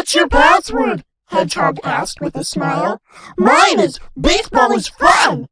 What's your password? Hedgehog asked with a smile. Mine is baseball is fun!